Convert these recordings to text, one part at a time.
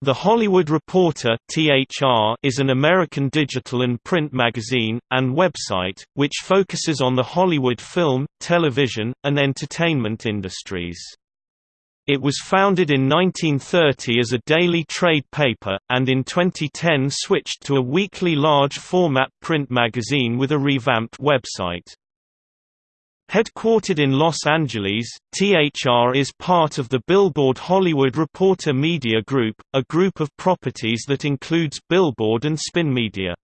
The Hollywood Reporter is an American digital and print magazine and website which focuses on the Hollywood film, television, and entertainment industries. It was founded in 1930 as a daily trade paper, and in 2010 switched to a weekly large-format print magazine with a revamped website. Headquartered in Los Angeles, THR is part of the Billboard Hollywood Reporter Media Group, a group of properties that includes Billboard and Spin Media.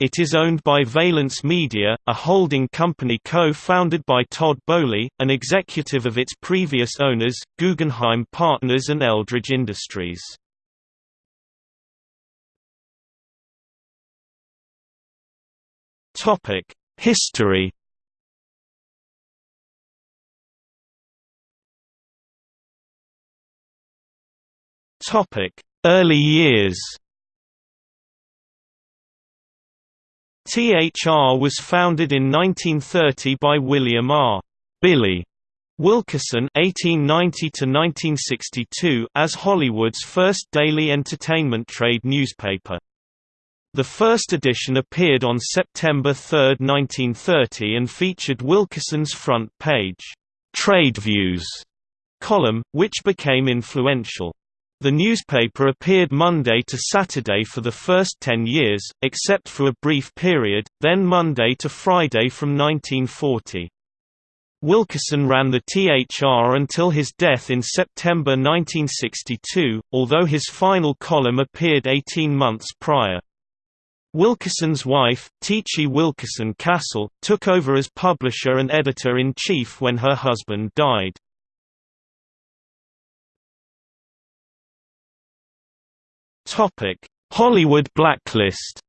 It is owned by Valence Media, a holding company co-founded by Todd Boehly, an executive of its previous owners, Guggenheim Partners and Eldridge Industries. History Early years THR was founded in 1930 by William R. Billy Wilkerson (1890–1962) as Hollywood's first daily entertainment trade newspaper. The first edition appeared on September 3, 1930, and featured Wilkerson's front page "Trade Views" column, which became influential. The newspaper appeared Monday to Saturday for the first ten years, except for a brief period, then Monday to Friday from 1940. Wilkerson ran the THR until his death in September 1962, although his final column appeared 18 months prior. Wilkerson's wife, Teachie Wilkerson Kassel, took over as publisher and editor-in-chief when her husband died. Topic: Hollywood blacklist.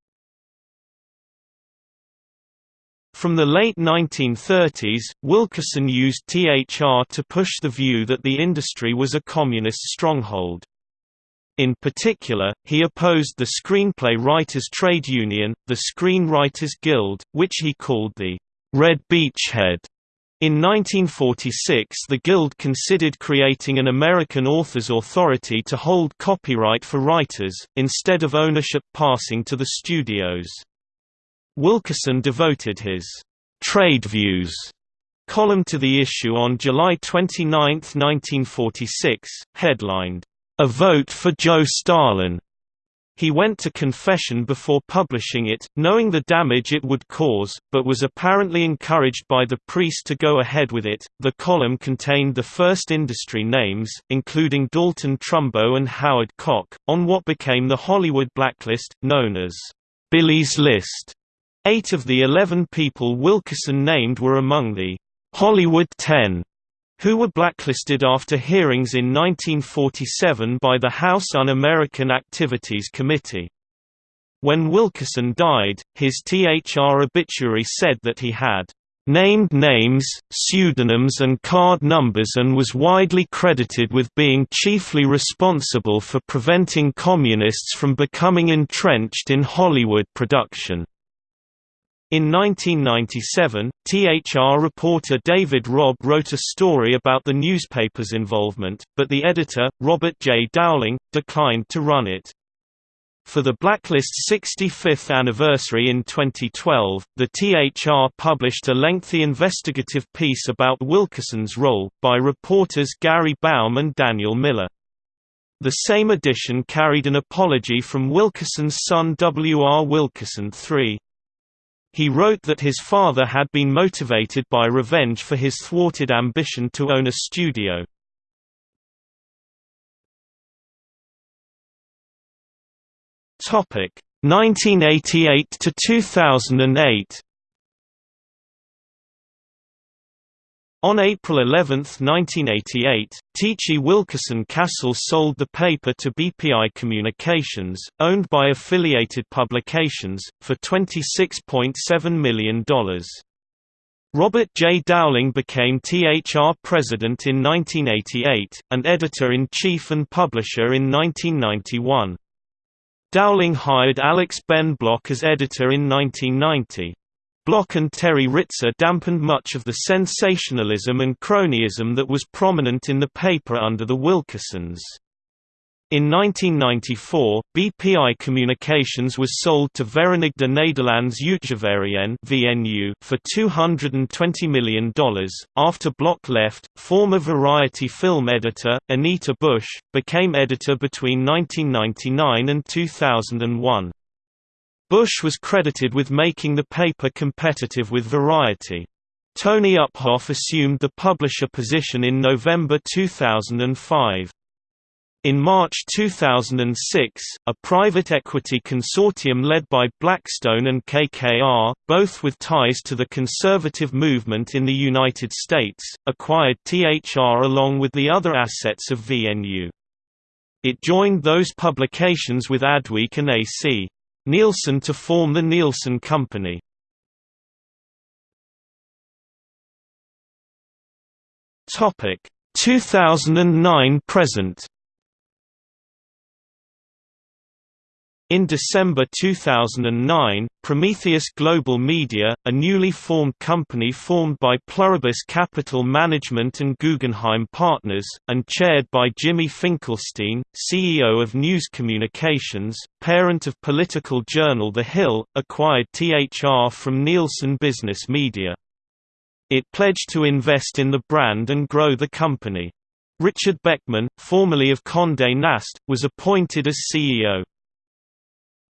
From the late 1930s, Wilkerson used THR to push the view that the industry was a communist stronghold. In particular, he opposed the Screenplay Writers Trade Union, the Screenwriters Guild, which he called the Red Beachhead in 1946 the Guild considered creating an American Authors Authority to hold copyright for writers, instead of ownership passing to the studios. Wilkerson devoted his «Trade Views» column to the issue on July 29, 1946, headlined, "'A Vote for Joe Stalin' He went to confession before publishing it, knowing the damage it would cause, but was apparently encouraged by the priest to go ahead with it. The column contained the first industry names, including Dalton Trumbo and Howard Koch, on what became the Hollywood blacklist, known as Billy's List. Eight of the eleven people Wilkerson named were among the Hollywood Ten who were blacklisted after hearings in 1947 by the House Un-American Activities Committee. When Wilkerson died, his THR obituary said that he had named names, pseudonyms and card numbers and was widely credited with being chiefly responsible for preventing communists from becoming entrenched in Hollywood production. In 1997, THR reporter David Robb wrote a story about the newspaper's involvement, but the editor, Robert J. Dowling, declined to run it. For the Blacklist's 65th anniversary in 2012, the THR published a lengthy investigative piece about Wilkerson's role, by reporters Gary Baum and Daniel Miller. The same edition carried an apology from Wilkerson's son W. R. Wilkerson III. He wrote that his father had been motivated by revenge for his thwarted ambition to own a studio. Topic 1988 to 2008. On April 11, 1988, Teachie Wilkerson Kassel sold the paper to BPI Communications, owned by Affiliated Publications, for $26.7 million. Robert J. Dowling became THR president in 1988, and editor-in-chief and publisher in 1991. Dowling hired Alex Ben Block as editor in 1990. Block and Terry Ritzer dampened much of the sensationalism and cronyism that was prominent in the paper under the Wilkersons. In 1994, BPI Communications was sold to Verenigde Nederlands Uitgeverijen (VNU) for $220 million. After Block left, former Variety film editor Anita Busch became editor between 1999 and 2001. Busch was credited with making the paper competitive with Variety. Tony Uphoff assumed the publisher position in November 2005. In March 2006, a private equity consortium led by Blackstone and KKR, both with ties to the conservative movement in the United States, acquired THR along with the other assets of VNU. It joined those publications with Adweek and A.C. Nielsen to form the Nielsen Company. Topic 2009 present In December 2009, Prometheus Global Media, a newly formed company formed by Pluribus Capital Management and Guggenheim Partners, and chaired by Jimmy Finkelstein, CEO of News Communications, parent of political journal The Hill, acquired THR from Nielsen Business Media. It pledged to invest in the brand and grow the company. Richard Beckman, formerly of Condé Nast, was appointed as CEO.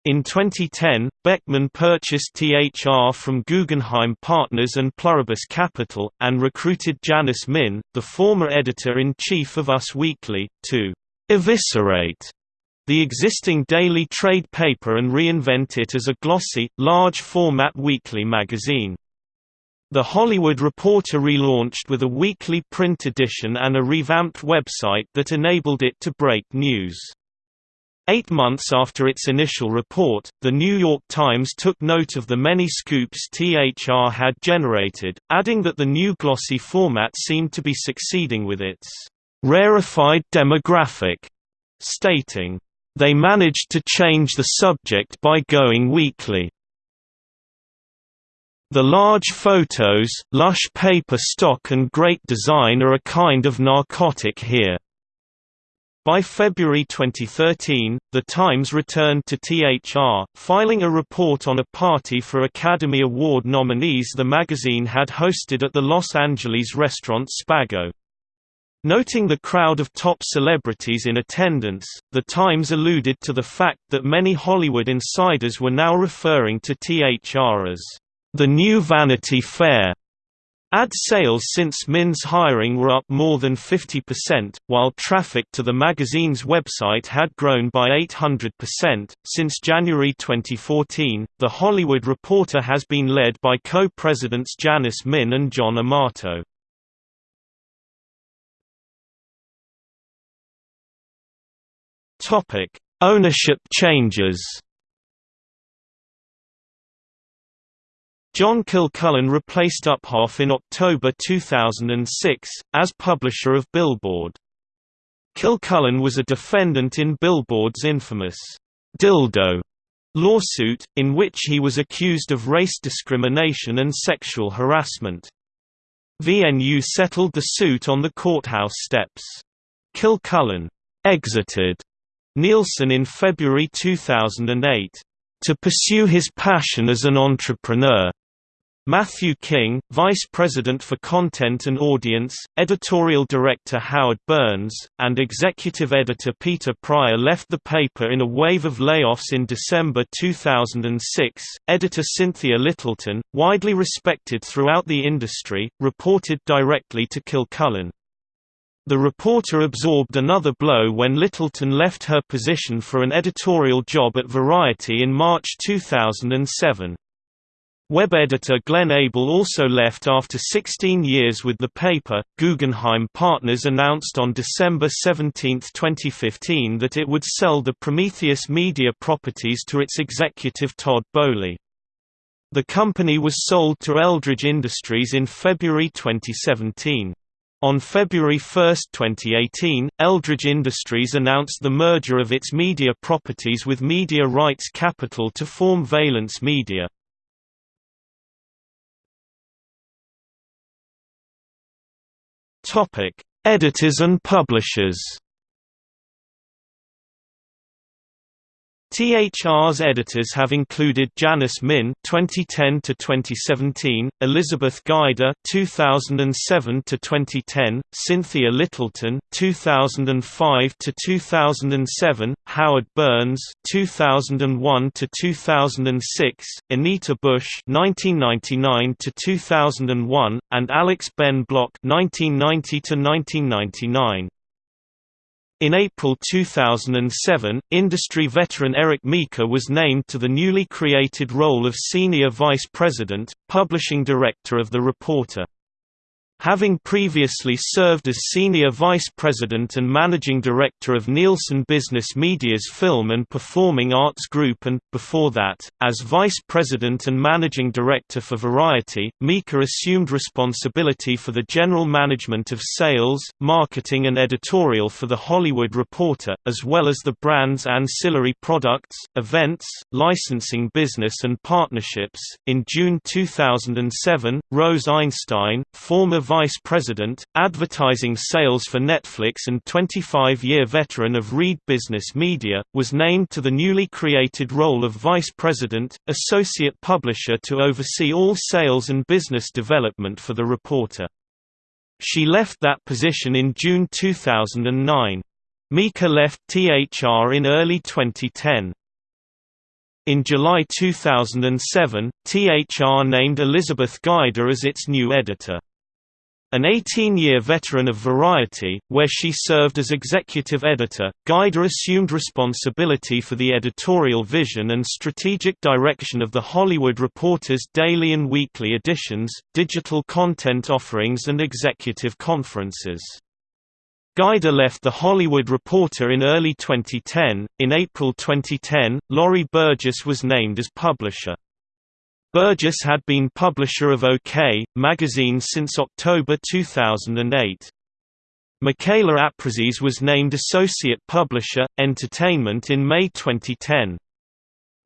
In 2010, Beckman purchased THR from Guggenheim Partners and Pluribus Capital, and recruited Janice Min, the former editor-in-chief of Us Weekly, to «eviscerate» the existing daily trade paper and reinvent it as a glossy, large-format weekly magazine. The Hollywood Reporter relaunched with a weekly print edition and a revamped website that enabled it to break news. Eight months after its initial report, The New York Times took note of the many scoops THR had generated, adding that the new glossy format seemed to be succeeding with its rarefied demographic, stating, "...they managed to change the subject by going weekly." The large photos, lush paper stock and great design are a kind of narcotic here. By February 2013, The Times returned to THR, filing a report on a party for Academy Award nominees the magazine had hosted at the Los Angeles restaurant Spago. Noting the crowd of top celebrities in attendance, The Times alluded to the fact that many Hollywood insiders were now referring to THR as the new Vanity Fair. Ad sales since Min's hiring were up more than 50%, while traffic to the magazine's website had grown by 800%. Since January 2014, The Hollywood Reporter has been led by co presidents Janice Min and John Amato. Ownership changes John Kilcullen replaced Uphoff in October 2006, as publisher of Billboard. Kilcullen was a defendant in Billboard's infamous «dildo» lawsuit, in which he was accused of race discrimination and sexual harassment. VNU settled the suit on the courthouse steps. Kilcullen «exited» Nielsen in February 2008 to pursue his passion as an entrepreneur. Matthew King, Vice President for Content and Audience, Editorial Director Howard Burns, and Executive Editor Peter Pryor left the paper in a wave of layoffs in December 2006. Editor Cynthia Littleton, widely respected throughout the industry, reported directly to Kilcullen. The reporter absorbed another blow when Littleton left her position for an editorial job at Variety in March 2007. Web editor Glenn Abel also left after 16 years with the paper. Guggenheim Partners announced on December 17, 2015 that it would sell the Prometheus media properties to its executive Todd Boehly. The company was sold to Eldridge Industries in February 2017. On February 1, 2018, Eldridge Industries announced the merger of its media properties with Media Rights Capital to form Valence Media. Topic: Editors and publishers. THR's editors have included Janice Min (2010–2017), Elizabeth Guider (2007–2010), Cynthia Littleton (2005–2007), Howard Burns 2001 to 2006, Anita Busch 1999 to 2001, and Alex Ben Block 1990 to 1999. In April 2007, industry veteran Eric Meeker was named to the newly created role of Senior Vice President, Publishing Director of The Reporter. Having previously served as Senior Vice President and Managing Director of Nielsen Business Media's Film and Performing Arts Group and, before that, as Vice President and Managing Director for Variety, Meeker assumed responsibility for the general management of sales, marketing and editorial for The Hollywood Reporter, as well as the brand's ancillary products, events, licensing business and partnerships. In June 2007, Rose Einstein, former Vice President, Advertising Sales for Netflix and 25-year veteran of Reed Business Media, was named to the newly created role of Vice President, Associate Publisher to oversee all sales and business development for the reporter. She left that position in June 2009. Meeker left THR in early 2010. In July 2007, THR named Elizabeth Guider as its new editor. An 18-year veteran of Variety, where she served as executive editor, Guider assumed responsibility for the editorial vision and strategic direction of The Hollywood Reporter's daily and weekly editions, digital content offerings and executive conferences. Guider left The Hollywood Reporter in early 2010. In April 2010, Laurie Burgess was named as publisher. Burgess had been publisher of OK! magazine since October 2008. Michaela Aprises was named Associate Publisher, Entertainment in May 2010.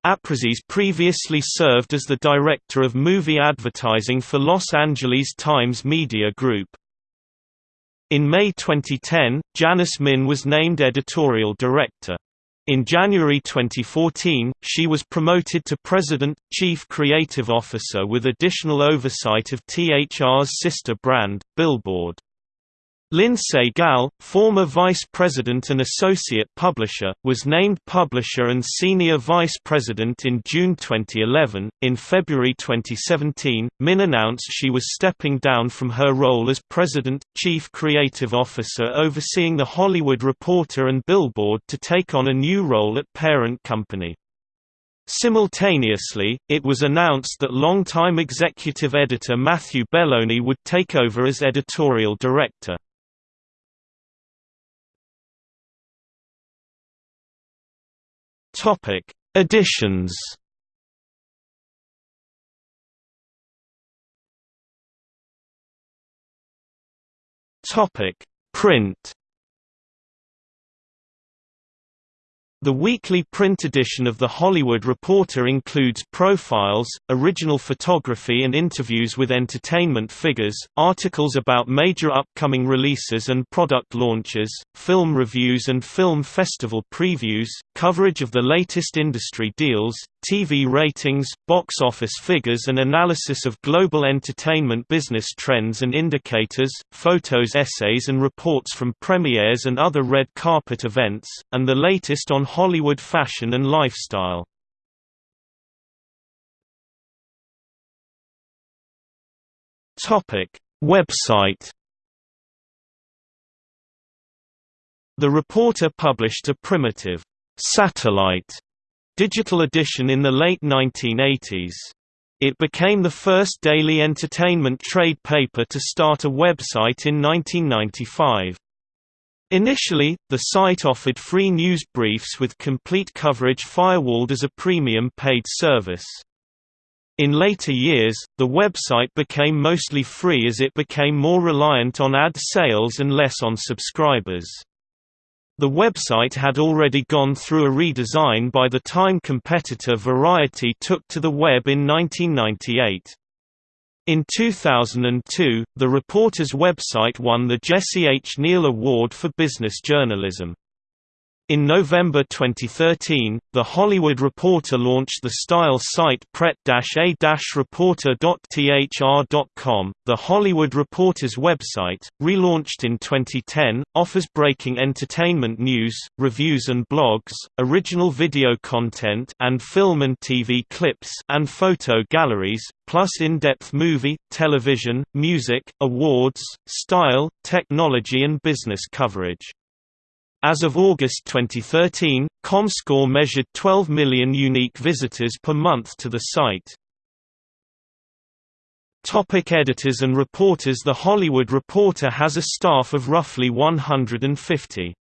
Aprises previously served as the Director of Movie Advertising for Los Angeles Times Media Group. In May 2010, Janice Min was named Editorial Director. In January 2014, she was promoted to President, Chief Creative Officer with additional oversight of THR's sister brand, Billboard. Lindsay Gall, former vice president and associate publisher, was named publisher and senior vice president in June 2011. In February 2017, Min announced she was stepping down from her role as president, chief creative officer overseeing The Hollywood Reporter and Billboard to take on a new role at parent company. Simultaneously, it was announced that longtime executive editor Matthew Belloni would take over as editorial director. Topic: Editions. Topic: Print. The weekly print edition of The Hollywood Reporter includes profiles, original photography and interviews with entertainment figures, articles about major upcoming releases and product launches, film reviews and film festival previews, coverage of the latest industry deals, TV ratings, box office figures and analysis of global entertainment business trends and indicators, photos essays and reports from premieres and other red carpet events, and the latest on Hollywood fashion and lifestyle. Topic: Website The reporter published a primitive satellite digital edition in the late 1980s. It became the first daily entertainment trade paper to start a website in 1995. Initially, the site offered free news briefs with complete coverage firewalled as a premium paid service. In later years, the website became mostly free as it became more reliant on ad sales and less on subscribers. The website had already gone through a redesign by the time competitor Variety took to the web in 1998. In 2002, the reporter's website won the Jesse H. Neal Award for Business Journalism. In November 2013, The Hollywood Reporter launched the style site pret-a-reporter.thr.com. The Hollywood Reporter's website, relaunched in 2010, offers breaking entertainment news, reviews and blogs, original video content and film and TV clips and photo galleries, plus in-depth movie, television, music, awards, style, technology and business coverage. As of August 2013, ComScore measured 12 million unique visitors per month to the site. Topic editors and reporters The Hollywood Reporter has a staff of roughly 150.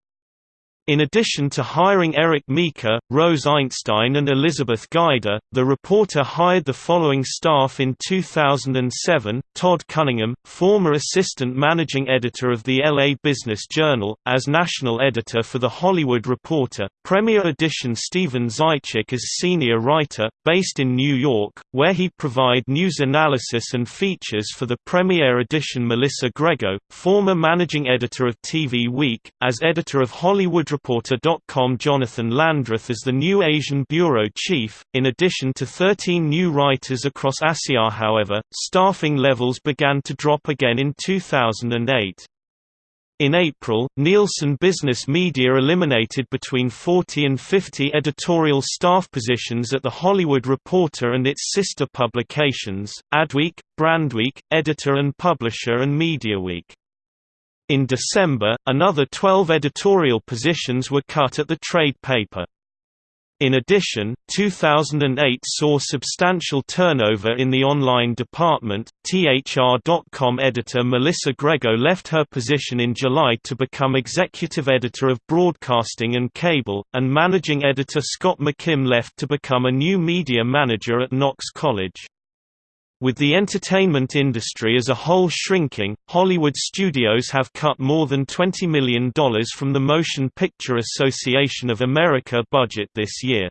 In addition to hiring Eric Meeker, Rose Einstein and Elizabeth Guider, the reporter hired the following staff in 2007, Todd Cunningham, former assistant managing editor of the LA Business Journal, as national editor for The Hollywood Reporter, Premier Edition Stephen Zaitchik as senior writer, based in New York, where he provide news analysis and features for the Premier Edition Melissa Grego, former managing editor of TV Week, as editor of Hollywood ReporterCom Jonathan Landreth as the new Asian bureau chief, in addition to 13 new writers across ASIA however, staffing levels began to drop again in 2008. In April, Nielsen Business Media eliminated between 40 and 50 editorial staff positions at The Hollywood Reporter and its sister publications, Adweek, Brandweek, editor and publisher and MediaWeek. In December, another 12 editorial positions were cut at the trade paper. In addition, 2008 saw substantial turnover in the online department. THR.com editor Melissa Grego left her position in July to become executive editor of broadcasting and cable, and managing editor Scott McKim left to become a new media manager at Knox College. With the entertainment industry as a whole shrinking, Hollywood studios have cut more than $20 million from the Motion Picture Association of America budget this year.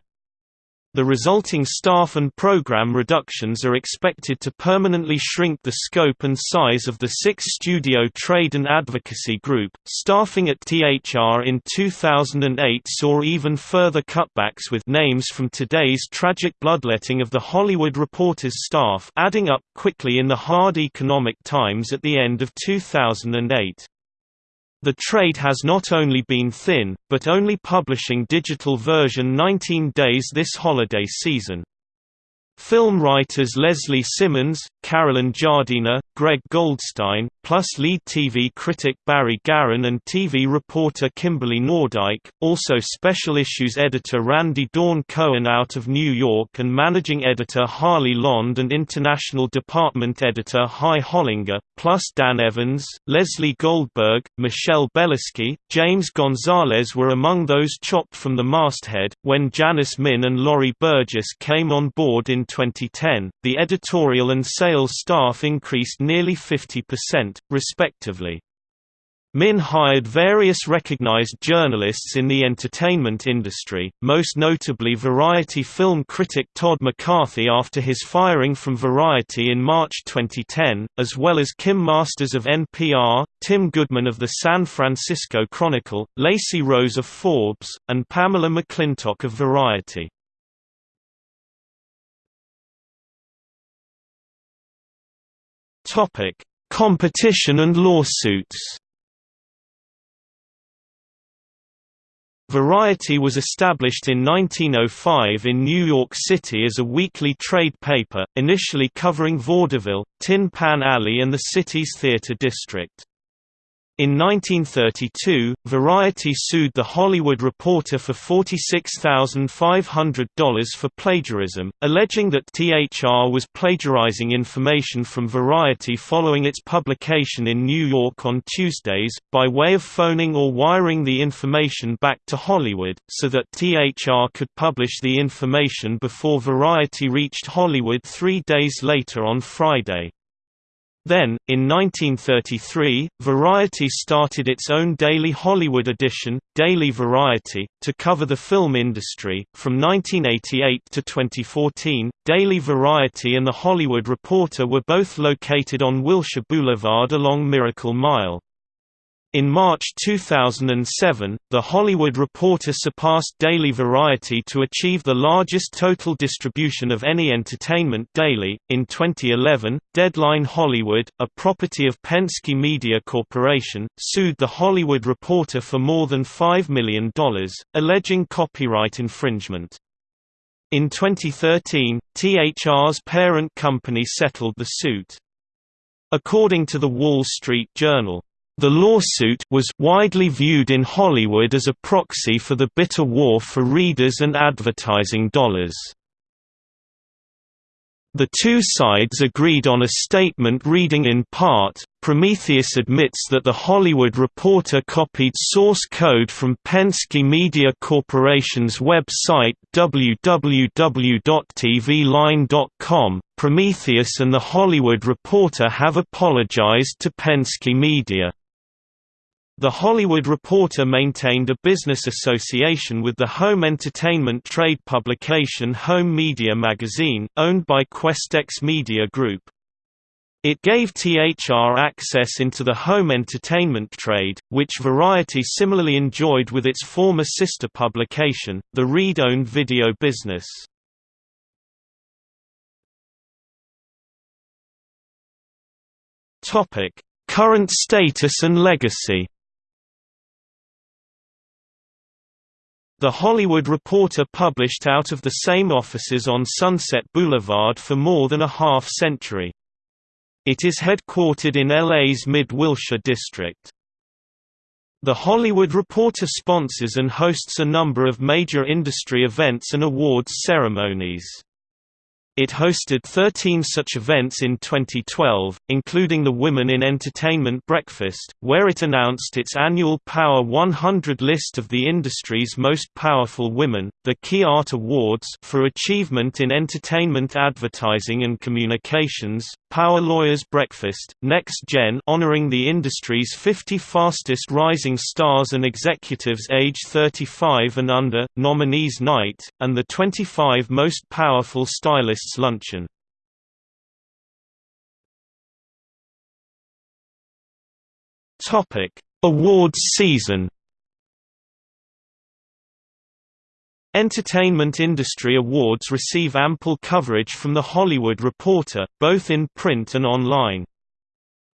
The resulting staff and program reductions are expected to permanently shrink the scope and size of the six-studio trade and advocacy group. Staffing at THR in 2008 saw even further cutbacks with names from today's tragic bloodletting of the Hollywood Reporter's staff adding up quickly in the hard economic times at the end of 2008. The trade has not only been thin, but only publishing digital version 19 days this holiday season. Film writers Leslie Simmons, Carolyn Giardina, Greg Goldstein, plus lead TV critic Barry Garron and TV reporter Kimberly Nordike, also special issues editor Randy Dawn Cohen out of New York and managing editor Harley Lond and international department editor Hy Hollinger, plus Dan Evans, Leslie Goldberg, Michelle Belisky, James Gonzalez were among those chopped from the masthead. When Janice Min and Laurie Burgess came on board in 2010, the editorial and sales staff increased nearly 50%, respectively. Min hired various recognized journalists in the entertainment industry, most notably Variety film critic Todd McCarthy after his firing from Variety in March 2010, as well as Kim Masters of NPR, Tim Goodman of the San Francisco Chronicle, Lacey Rose of Forbes, and Pamela McClintock of Variety. Competition and lawsuits Variety was established in 1905 in New York City as a weekly trade paper, initially covering vaudeville, Tin Pan Alley and the city's theater district. In 1932, Variety sued The Hollywood Reporter for $46,500 for plagiarism, alleging that THR was plagiarizing information from Variety following its publication in New York on Tuesdays, by way of phoning or wiring the information back to Hollywood, so that THR could publish the information before Variety reached Hollywood three days later on Friday. Then, in 1933, Variety started its own daily Hollywood edition, Daily Variety, to cover the film industry. From 1988 to 2014, Daily Variety and The Hollywood Reporter were both located on Wilshire Boulevard along Miracle Mile. In March 2007, The Hollywood Reporter surpassed Daily Variety to achieve the largest total distribution of any entertainment daily. In 2011, Deadline Hollywood, a property of Penske Media Corporation, sued The Hollywood Reporter for more than $5 million, alleging copyright infringement. In 2013, THR's parent company settled the suit. According to The Wall Street Journal, the lawsuit was widely viewed in Hollywood as a proxy for the bitter war for readers and advertising dollars. The two sides agreed on a statement reading in part, Prometheus admits that The Hollywood Reporter copied source code from Penske Media Corporation's website www.tvline.com. Prometheus and The Hollywood Reporter have apologized to Penske Media. The Hollywood Reporter maintained a business association with the home entertainment trade publication Home Media Magazine, owned by Questex Media Group. It gave THR access into the home entertainment trade, which Variety similarly enjoyed with its former sister publication, the Reed-owned video business. Current status and legacy The Hollywood Reporter published out of the same offices on Sunset Boulevard for more than a half-century. It is headquartered in LA's Mid-Wilshire district. The Hollywood Reporter sponsors and hosts a number of major industry events and awards ceremonies. It hosted 13 such events in 2012, including the Women in Entertainment Breakfast, where it announced its annual Power 100 list of the industry's most powerful women, the Key Art Awards for achievement in entertainment advertising and communications, Power Lawyers Breakfast, Next Gen honoring the industry's 50 fastest rising stars and executives age 35 and under, Nominees Night, and the 25 most powerful stylists Luncheon Topic: Awards season. Entertainment industry awards receive ample coverage from The Hollywood Reporter, both in print and online.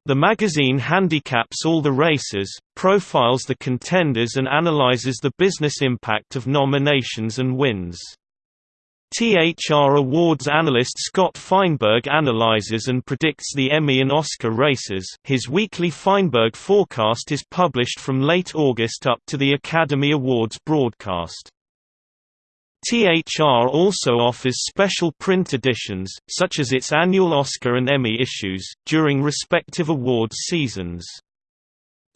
The magazine handicaps all the races, profiles the contenders and analyzes the business impact of nominations and wins. THR Awards analyst Scott Feinberg analyzes and predicts the Emmy and Oscar races. His weekly Feinberg forecast is published from late August up to the Academy Awards broadcast. THR also offers special print editions, such as its annual Oscar and Emmy issues, during respective awards seasons.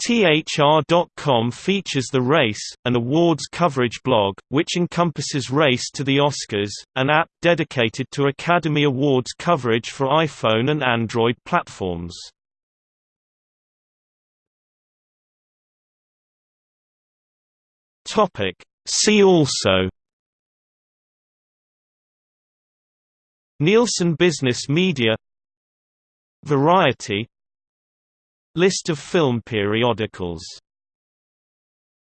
THR.com features The Race, an awards coverage blog, which encompasses Race to the Oscars, an app dedicated to Academy Awards coverage for iPhone and Android platforms. See also Nielsen Business Media Variety List of film periodicals